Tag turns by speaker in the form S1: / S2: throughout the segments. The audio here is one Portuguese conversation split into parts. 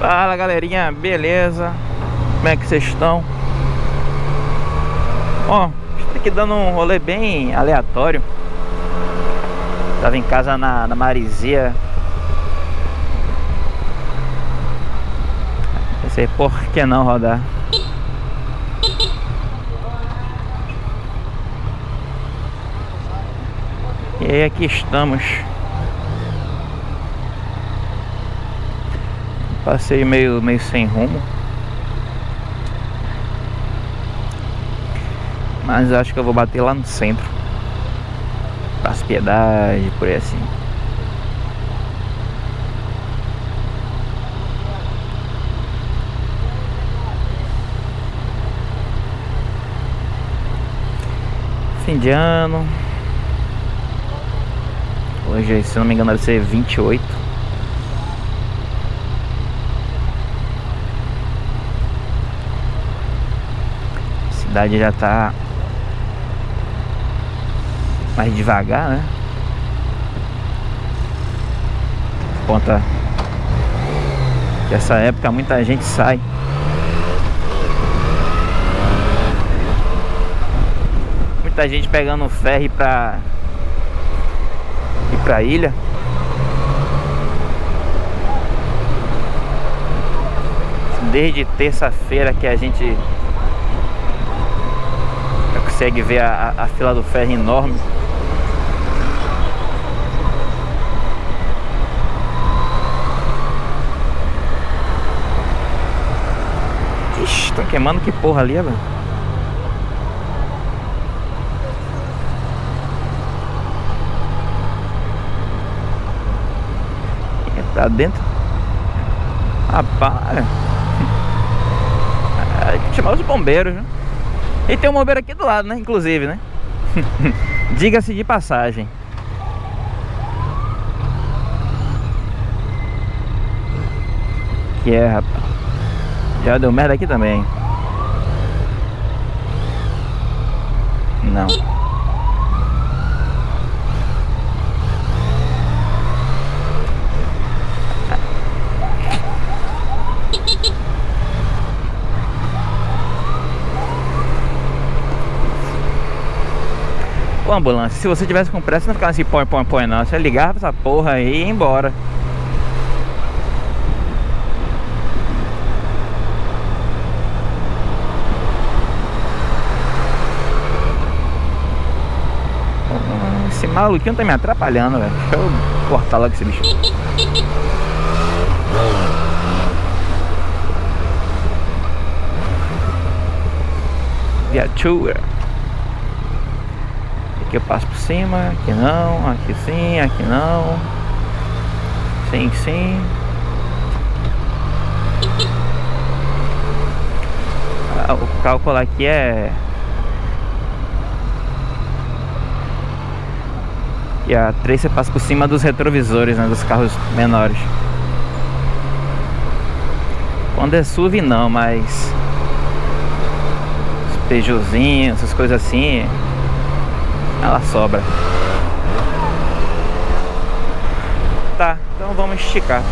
S1: Fala galerinha, beleza? Como é que vocês estão? Ó, estou aqui dando um rolê bem aleatório Tava em casa na, na Marizia Pensei, por que não rodar? E aí aqui estamos Passei meio, meio sem rumo. Mas acho que eu vou bater lá no centro. Praça Piedade, por aí assim. Fim de ano. Hoje, se não me engano, deve ser 28. Cidade já tá mais devagar, né? Conta que essa época muita gente sai. Muita gente pegando ferry pra ir pra ilha. Desde terça-feira que a gente consegue ver a, a, fila do ferro enorme. Ixi, estão queimando que porra ali, velho. Tá dentro? Rapaz. É, chamar os bombeiros, né? E tem um bombeiro aqui do lado, né? Inclusive, né? Diga-se de passagem. Que é, rapaz. Já deu merda aqui também. Não. Ambulância, se você tivesse com pressa, não ficava assim, põe, põe, põe não. Você ligava essa porra aí e ia embora. Esse maluquinho tá me atrapalhando, velho. Deixa eu cortar logo esse bicho. Viatura. Aqui eu passo por cima, aqui não, aqui sim, aqui não. Sim, sim. Ah, o cálculo aqui é... E a 3 você passa por cima dos retrovisores, né, dos carros menores. Quando é SUV não, mas... Os Peugeotzinhos, essas coisas assim ela sobra. Tá, então vamos esticar.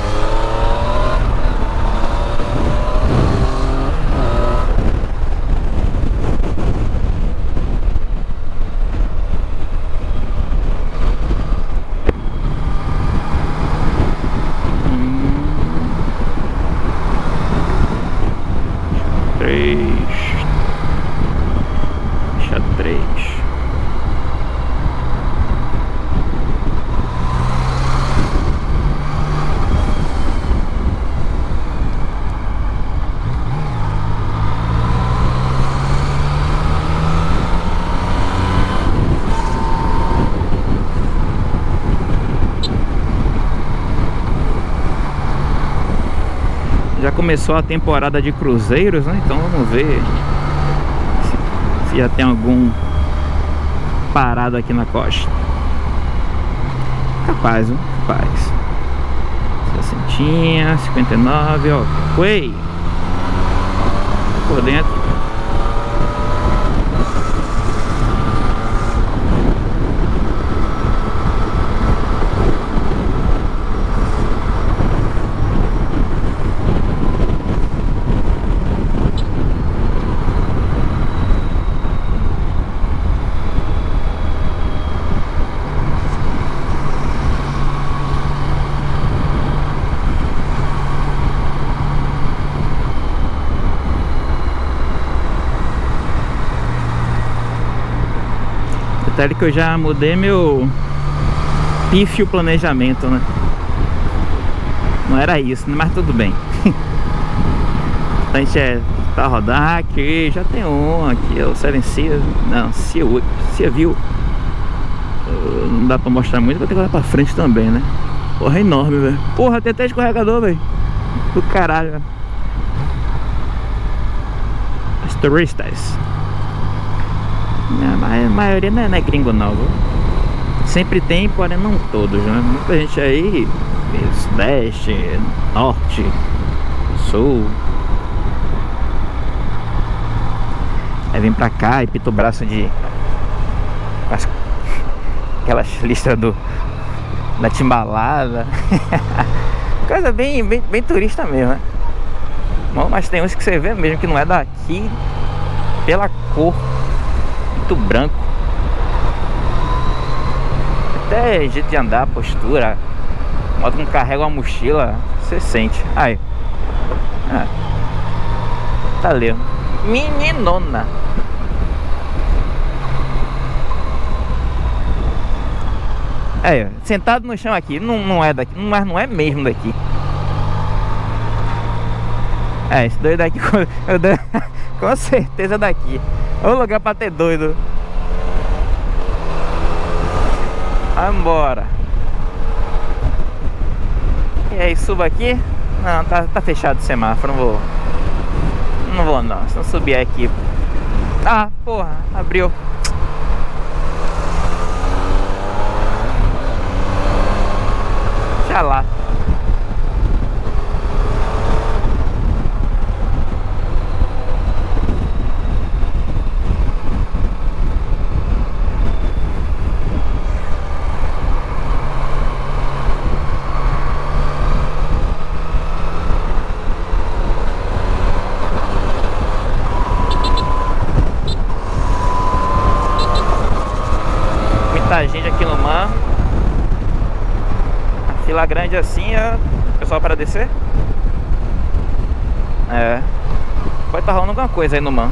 S1: Começou a temporada de cruzeiros, né? Então vamos ver se, já tem algum parado aqui na costa. Capaz, viu? Capaz. 60, 59, ó. Foi! Por dentro. Detalhe que eu já mudei meu pífio planejamento, né? Não era isso, mas tudo bem. a gente é, tá rodando aqui, já tem um aqui, é o Seven Sea, não, Sea View. Não dá pra mostrar muito, vou ter que olhar pra frente também, né? Porra, é enorme, velho. Porra, tem até escorregador, velho. Do caralho, velho. As turistas. A maioria não é, não é gringo não, viu? Sempre tem, porém não todos, né? Muita gente aí, sudeste, norte, sul. Aí vem pra cá e pita o braço de... Aquelas listas do... Da timbalada. Coisa bem, bem, bem turista mesmo, né? Mas tem uns que você vê mesmo que não é daqui pela cor muito branco. Até jeito de andar, postura. Modo que carrega uma mochila Você sente. Aí. Ah. Tá ali. Meninona. Aí, sentado no chão aqui Não, não é daqui, mas não é mesmo daqui. É, esse doido daqui Com certeza daqui Ô lugar pra ter doido. Vambora. E aí, suba aqui? Não, tá, tá fechado o semáforo Não vou. Não vou não, se não subir aqui. Ah, porra, abriu. Deixa lá fila grande assim é pessoal para descer? É. Pode estar rolando alguma coisa aí no man.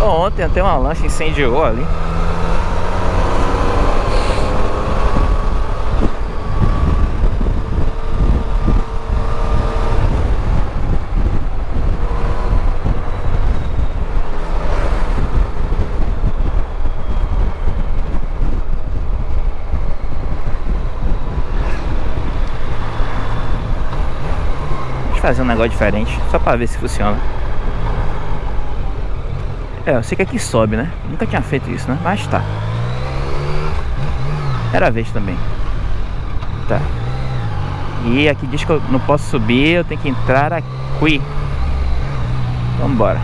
S1: ontem tem uma lancha incendiou ali. Fazer um negócio diferente, só pra ver se funciona. É, eu sei que aqui sobe, né? Nunca tinha feito isso, né? Mas tá. Era a vez também. Tá. E aqui diz que eu não posso subir, eu tenho que entrar aqui. Vambora.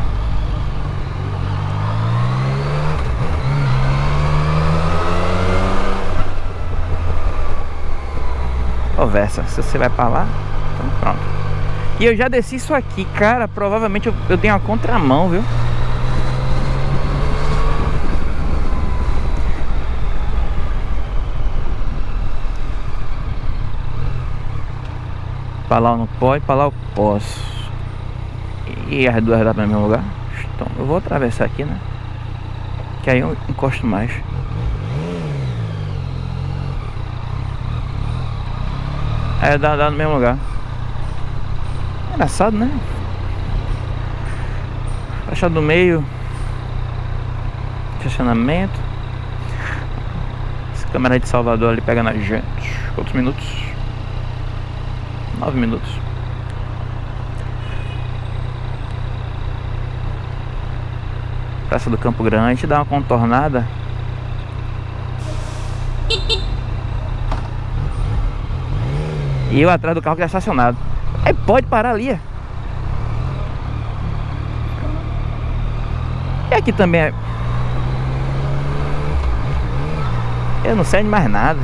S1: Conversa, se você vai pra lá, então pronto. E eu já desci isso aqui, cara, provavelmente eu, eu tenho a contramão, viu? Pra lá eu não pode, pra lá eu posso. E as duas dá para o mesmo lugar? Então eu vou atravessar aqui, né? Que aí eu encosto mais. É, dá, dá no mesmo lugar Engraçado, né? Faixa do meio. Estacionamento Essa câmera de Salvador ali pega na gente. Quantos minutos? Nove minutos. Praça do Campo Grande Dá uma contornada. E eu atrás do carro que está estacionado Aí pode parar ali. E aqui também é... Eu não sei de mais nada.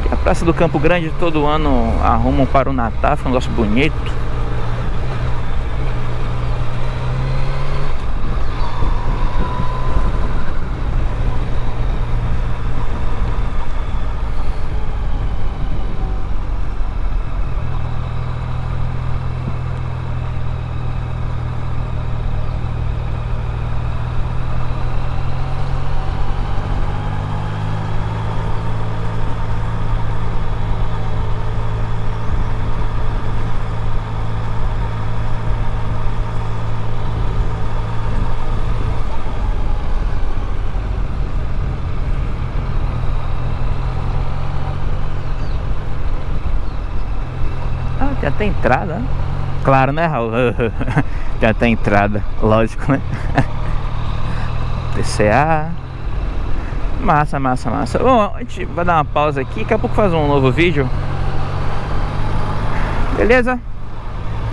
S1: Aqui a Praça do Campo Grande todo ano arrumam para o Natal, fica um negócio bonito. Tem entrada, né? Claro, né, Raul? Tem entrada, lógico, né? PCA. Massa, massa, massa. Bom, a gente vai dar uma pausa aqui, daqui a pouco faz um novo vídeo. Beleza?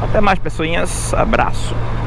S1: Até mais, pessoinhas. Abraço.